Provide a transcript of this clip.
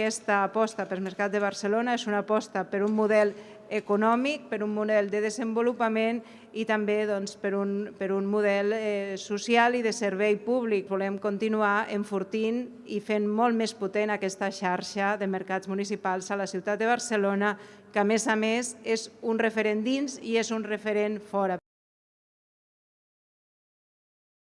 aquesta aposta per mercat de Barcelona és una aposta per un model econòmic, per un model de desenvolupament i també doncs, per, un, per un model eh, social i de servei públic. Volem continuar enfortint i fent molt més potent aquesta xarxa de mercats municipals a la ciutat de Barcelona, que a més a més és un referent dins i és un referent fora.